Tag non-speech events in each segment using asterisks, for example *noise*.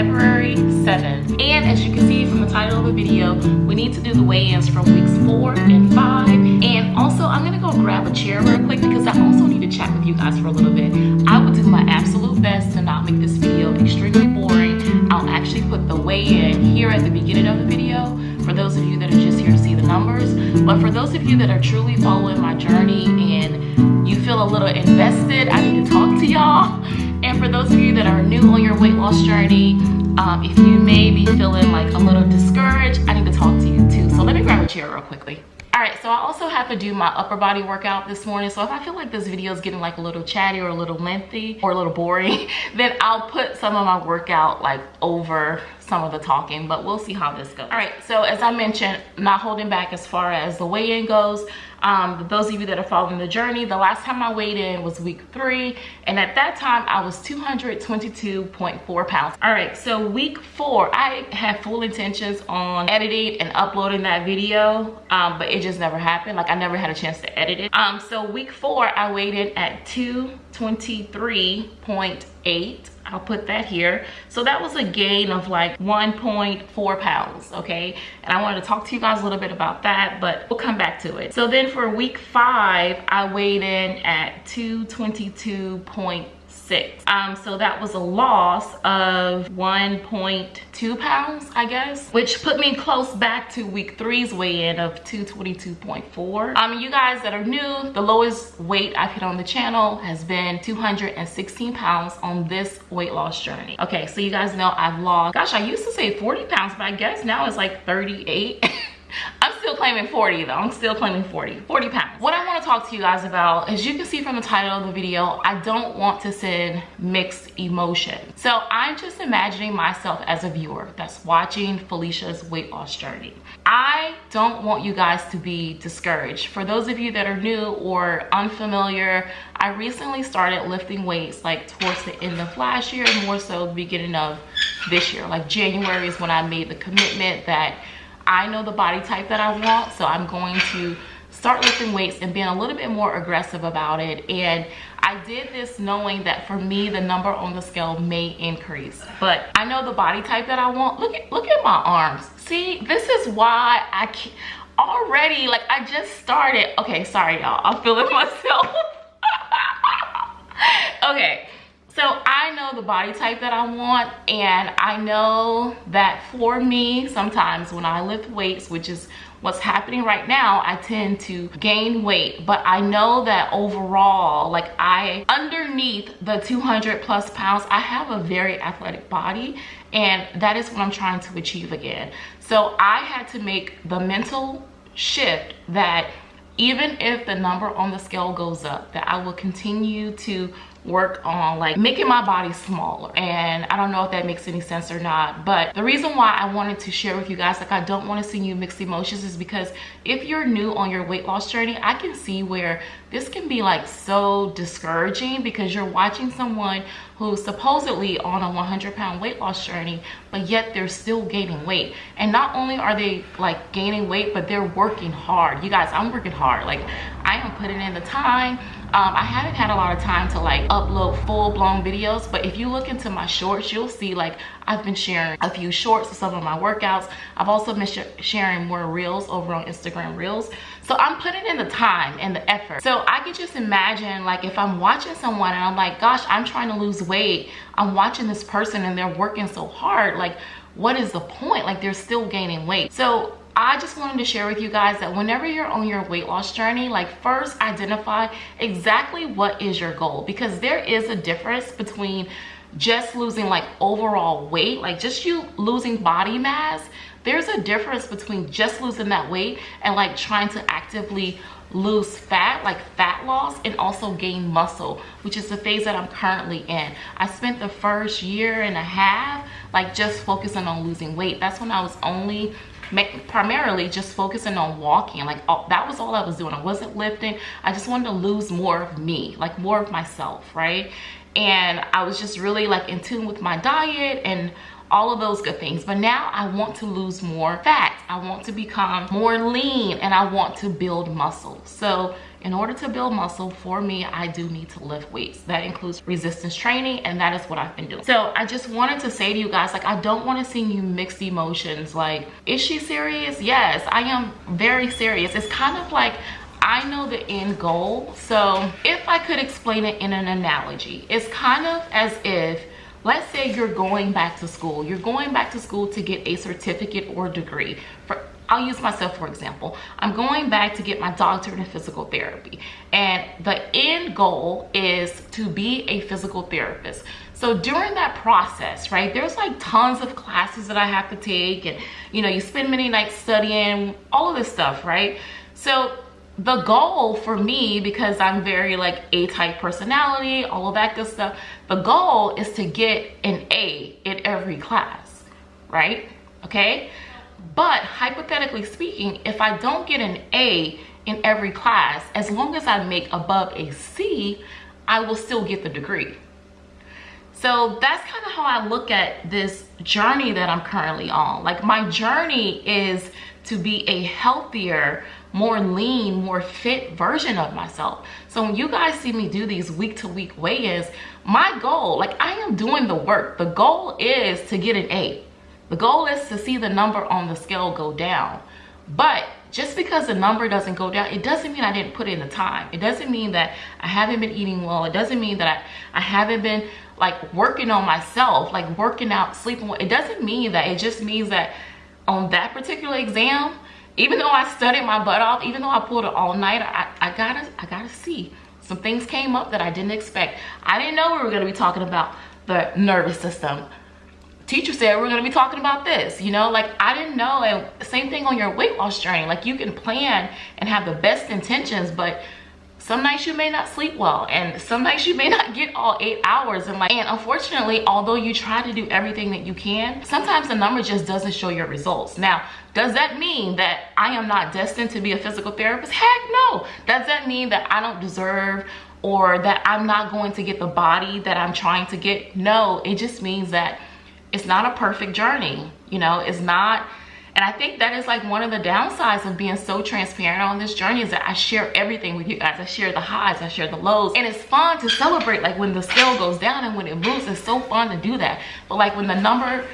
February 7th. And as you can see from the title of the video, we need to do the weigh-ins from weeks four and five. And also, I'm gonna go grab a chair real quick because I also need to chat with you guys for a little bit. I will do my absolute best to not make this video extremely boring. I'll actually put the weigh-in here at the beginning of the video for those of you that are just here to see the numbers. But for those of you that are truly following my journey and you feel a little invested, I need to talk to y'all. For those of you that are new on your weight loss journey, um, if you may be feeling like a little discouraged, I need to talk to you too. So let me grab a chair real quickly all right so i also have to do my upper body workout this morning so if i feel like this video is getting like a little chatty or a little lengthy or a little boring *laughs* then i'll put some of my workout like over some of the talking but we'll see how this goes. All right so as i mentioned not holding back as far as the weigh-in goes. Um, those of you that are following the journey the last time i weighed in was week three and at that time i was 222.4 pounds. All right so week four i had full intentions on editing and uploading that video um, but it just never happened. Like i never had a chance to edit it. Um so week four i weighed in at 223.8 I'll put that here. So that was a gain of like 1.4 pounds, okay? And I wanted to talk to you guys a little bit about that, but we'll come back to it. So then for week five, I weighed in at 222.8 six. Um, so that was a loss of 1.2 pounds, I guess, which put me close back to week three's weigh-in of 222.4. Um, you guys that are new, the lowest weight I've hit on the channel has been 216 pounds on this weight loss journey. Okay, so you guys know I've lost, gosh, I used to say 40 pounds, but I guess now it's like 38. *laughs* Still claiming 40 though. I'm still claiming 40, 40 pounds. What I want to talk to you guys about, as you can see from the title of the video, I don't want to send mixed emotions. So I'm just imagining myself as a viewer that's watching Felicia's weight loss journey. I don't want you guys to be discouraged. For those of you that are new or unfamiliar, I recently started lifting weights like towards the end of last year, more so beginning of this year. Like January is when I made the commitment that I know the body type that I want, so I'm going to start lifting weights and being a little bit more aggressive about it. And I did this knowing that for me, the number on the scale may increase. But I know the body type that I want. Look at, look at my arms. See, this is why I can't, already, like I just started. Okay, sorry y'all, I'm feeling *laughs* myself. *laughs* okay, so I know the body type that I want and I know that for me, sometimes when I lift weights, which is what's happening right now, I tend to gain weight. But I know that overall, like I, underneath the 200 plus pounds, I have a very athletic body and that is what I'm trying to achieve again. So I had to make the mental shift that even if the number on the scale goes up, that I will continue to work on like making my body smaller. And i don't know if that makes any sense or not but the reason why i wanted to share with you guys like i don't want to see you mixed emotions is because if you're new on your weight loss journey i can see where this can be like so discouraging because you're watching someone who's supposedly on a 100 pound weight loss journey but yet they're still gaining weight. And not only are they like gaining weight but they're working hard. You guys i'm working hard. Like i am putting in the time um, i haven't had a lot of time to like upload full-blown videos but if you look into my shorts you'll see like i've been sharing a few shorts of some of my workouts. I've also been sh sharing more reels over on instagram reels. So i'm putting in the time and the effort. So i can just imagine like if i'm watching someone and i'm like gosh i'm trying to lose weight. I'm watching this person and they're working so hard. Like what is the point? Like they're still gaining weight. So I just wanted to share with you guys that whenever you're on your weight loss journey, like first identify exactly what is your goal because there is a difference between just losing like overall weight, like just you losing body mass. There's a difference between just losing that weight and like trying to actively lose fat like fat loss and also gain muscle which is the phase that i'm currently in i spent the first year and a half like just focusing on losing weight that's when i was only primarily just focusing on walking like all, that was all i was doing. I wasn't lifting. I just wanted to lose more of me like more of myself right? And i was just really like in tune with my diet and all of those good things. But now i want to lose more fat. I want to become more lean and i want to build muscle. So in order to build muscle for me i do need to lift weights. That includes resistance training and that is what i've been doing. So i just wanted to say to you guys like i don't want to see you mixed emotions. Like is she serious? Yes i am very serious. It's kind of like I know the end goal. So if I could explain it in an analogy, it's kind of as if let's say you're going back to school. You're going back to school to get a certificate or degree. For I'll use myself for example. I'm going back to get my doctorate in physical therapy and the end goal is to be a physical therapist. So during that process, right, there's like tons of classes that I have to take and you know, you spend many nights studying all of this stuff, right? So the goal for me because i'm very like a type personality all of that good stuff the goal is to get an a in every class right okay but hypothetically speaking if i don't get an a in every class as long as i make above a c i will still get the degree so that's kind of how i look at this journey that i'm currently on like my journey is to be a healthier more lean, more fit version of myself. So when you guys see me do these week to week weigh-ins, my goal, like I am doing the work. The goal is to get an A. The goal is to see the number on the scale go down. But just because the number doesn't go down, it doesn't mean I didn't put in the time. It doesn't mean that I haven't been eating well. It doesn't mean that I, I haven't been like working on myself, like working out, sleeping. It doesn't mean that. It just means that on that particular exam, even though I studied my butt off, even though I pulled it all night, I, I gotta, I gotta see. Some things came up that I didn't expect. I didn't know we were gonna be talking about the nervous system. Teacher said we we're gonna be talking about this, you know, like I didn't know. And same thing on your weight loss journey. Like you can plan and have the best intentions, but some nights you may not sleep well and some nights you may not *laughs* get all eight hours and like and unfortunately although you try to do everything that you can sometimes the number just doesn't show your results now does that mean that I am not destined to be a physical therapist? Heck no. Does that mean that I don't deserve or that I'm not going to get the body that I'm trying to get? No, it just means that it's not a perfect journey. You know, it's not, and I think that is like one of the downsides of being so transparent on this journey is that I share everything with you guys. I share the highs, I share the lows. And it's fun to celebrate like when the scale goes down and when it moves, it's so fun to do that. But like when the number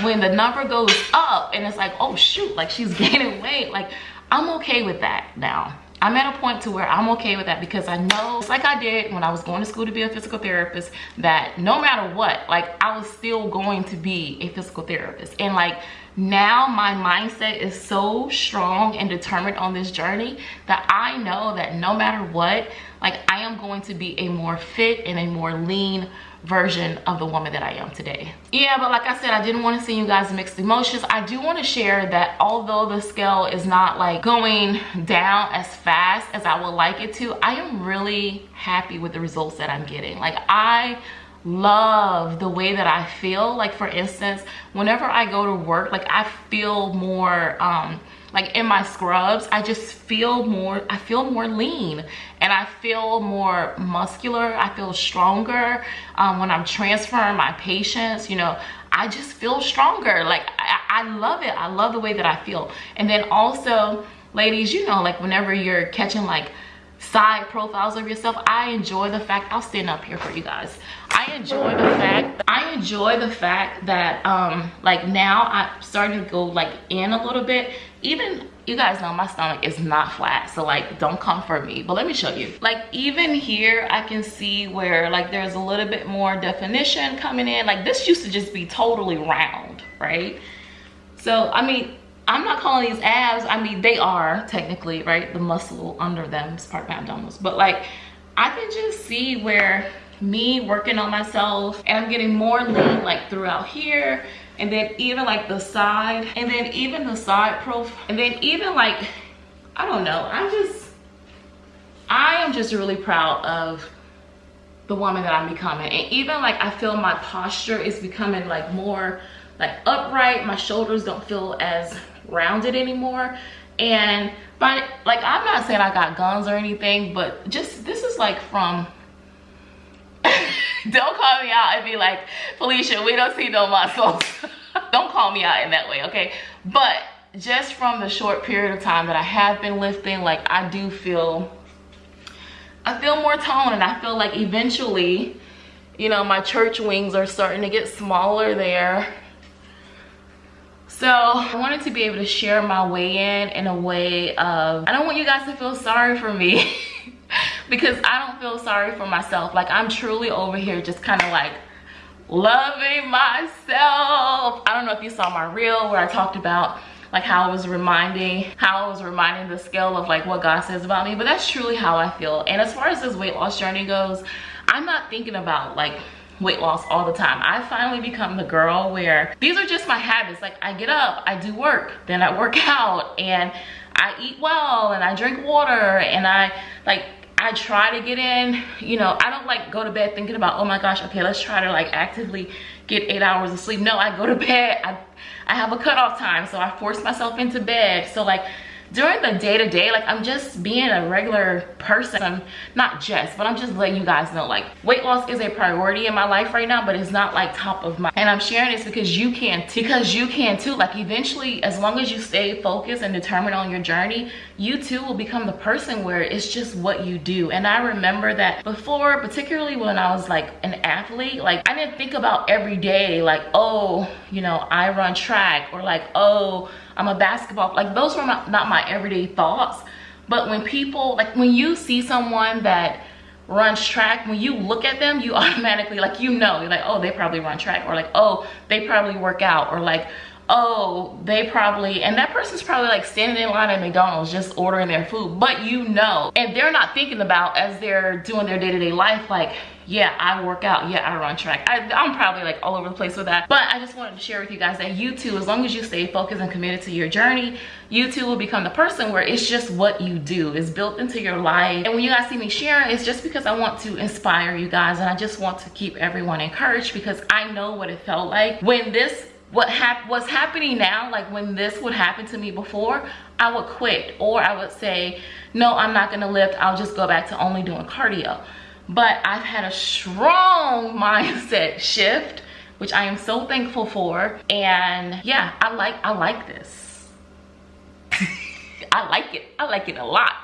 when the number goes up and it's like oh shoot like she's *laughs* gaining weight like i'm okay with that now i'm at a point to where i'm okay with that because i know like i did when i was going to school to be a physical therapist that no matter what like i was still going to be a physical therapist. And like now my mindset is so strong and determined on this journey that i know that no matter what like i am going to be a more fit and a more lean version of the woman that I am today. Yeah, but like I said, I didn't want to see you guys mixed emotions. I do want to share that although the scale is not like going down as fast as I would like it to, I am really happy with the results that I'm getting. Like I love the way that I feel. Like for instance, whenever I go to work, like I feel more, um, like in my scrubs i just feel more i feel more lean and i feel more muscular. I feel stronger um, when i'm transferring my patients you know i just feel stronger. Like I, I love it. I love the way that i feel. And then also ladies you know like whenever you're catching like side profiles of yourself. I enjoy the fact i'll stand up here for you guys. I enjoy the fact i enjoy the fact that um like now i'm starting to go like in a little bit. Even you guys know my stomach is not flat so like don't come for me. But let me show you. Like even here i can see where like there's a little bit more definition coming in. Like this used to just be totally round right? So i mean i'm not calling these abs. I mean they are technically right the muscle under them is part of my abdominals. But like i can just see where me working on myself and i'm getting more lean like throughout here and then even like the side and then even the side profile and then even like i don't know. I'm just i am just really proud of the woman that i'm becoming. And even like i feel my posture is becoming like more like upright. My shoulders don't feel as rounded anymore. And but like i'm not saying i got guns or anything but just this is like from *laughs* don't call me out and be like felicia we don't see no muscles. *laughs* Don't call me out in that way okay? But just from the short period of time that i have been lifting like i do feel i feel more toned and i feel like eventually you know my church wings are starting to get smaller there so I wanted to be able to share my weigh in in a way of, I don't want you guys to feel sorry for me *laughs* because I don't feel sorry for myself. Like I'm truly over here just kind of like loving myself. I don't know if you saw my reel where I talked about like how I was reminding, how I was reminding the scale of like what God says about me, but that's truly how I feel. And as far as this weight loss journey goes, I'm not thinking about like weight loss all the time. I finally become the girl where these are just my habits. Like I get up, I do work, then I work *laughs* out and I eat well and I drink water and I like I try to get in, you know, I don't like go to bed thinking about, oh my gosh, okay, let's try to like actively get eight hours of sleep. No, I go to *laughs* bed, I, I have a cutoff time, so I force myself into bed. So like during the day-to-day -day, like i'm just being a regular person i'm not just but i'm just letting you guys know like weight loss is a priority in my life right now but it's not like top of mind and i'm sharing this because you can because you can too like eventually as long as you stay focused and determined on your journey you too will become the person where it's just what you do and i remember that before particularly when i was like an athlete like i didn't think about every day like oh you know i run track or like oh I'm a basketball. Like those were not, not my everyday thoughts. But when people, like when you see someone that runs track, when you look at them, you *laughs* automatically, like you know, you're like, oh, they probably run track. Or like, oh, they probably work out. Or like, oh, they probably, and that person's probably like standing in line at McDonald's just ordering their food. But you know, and they're not thinking about as they're doing their day-to-day -day life, like, yeah i work out yeah i run track. I, i'm probably like all over the place with that. But i just wanted to share with you guys that you too as long as you stay focused and committed to your journey you too will become the person where it's just what you do. It's built into your life. And when you guys see me sharing it's just because i want to inspire you guys. And i just want to keep everyone encouraged because i know what it felt like when this what hap what's happening now like when this would happen to me before i would quit. Or i would say no i'm not gonna lift. I'll just go back to only doing cardio. But I've had a strong *laughs* mindset shift which I am so thankful for. And yeah I like I like this. *laughs* I like it. I like it a lot.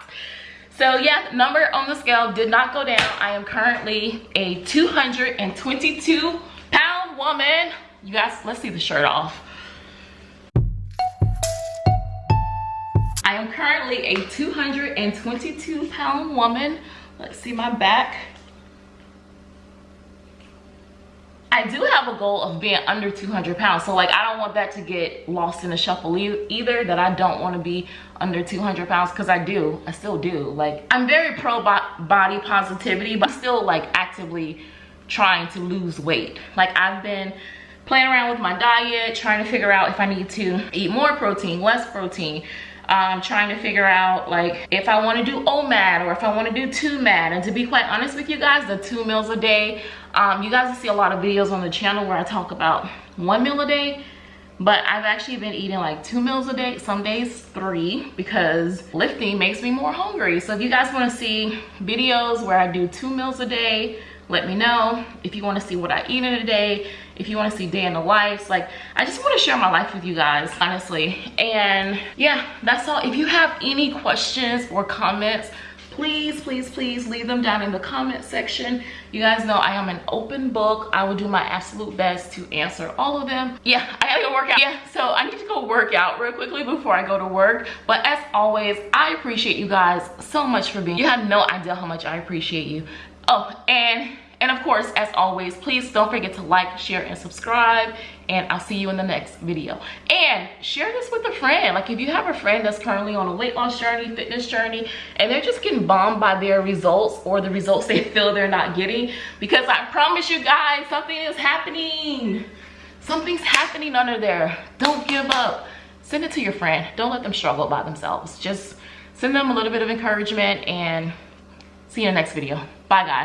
So yeah number on the scale did not go down. I am currently a 222 pound woman you guys let's see the shirt off I am currently a 222 pound woman let's see my back I do have a goal of being under 200 pounds. So like, I don't want that to get lost in the shuffle either, that I don't want to be under 200 pounds because I do, I still do. Like, I'm very pro body positivity, but still like actively trying to lose weight. Like I've been playing around with my diet, trying to figure out if I need to eat more protein, less protein, um, trying to figure out like if I want to do OMAD or if I want to do two MAD. And to be quite honest with you guys, the two meals a day, um, you guys will see a lot of videos on the channel where I talk about one meal a day. But I've actually been eating like two meals a day, some days three, because lifting makes me more hungry. So if you guys want to see videos where I do two meals a day, let me know if you want to see what I eat in a day if you want to see day in the life like i just want to share my life with you guys honestly. And yeah that's all. If you have any questions or comments please please please leave them down in the comment section. You guys know i am an open book. I will do my absolute best to answer all of them. Yeah i gotta go work out. Yeah so i need to go work out real quickly before i go to work. But as always i appreciate you guys so much for being you have no idea how much i appreciate you. Oh and and of course, as always, please don't forget to like, share, and subscribe. And I'll see you in the next video. And share this with a friend. Like if you have a friend that's currently on a weight loss journey, fitness journey, and they're just getting bombed by their results or the results *laughs* they feel they're not getting. Because I promise you guys, something is happening. Something's happening under there. Don't give up. Send it to your friend. Don't let them struggle by themselves. Just send them a little bit of encouragement and see you in the next video. Bye guys.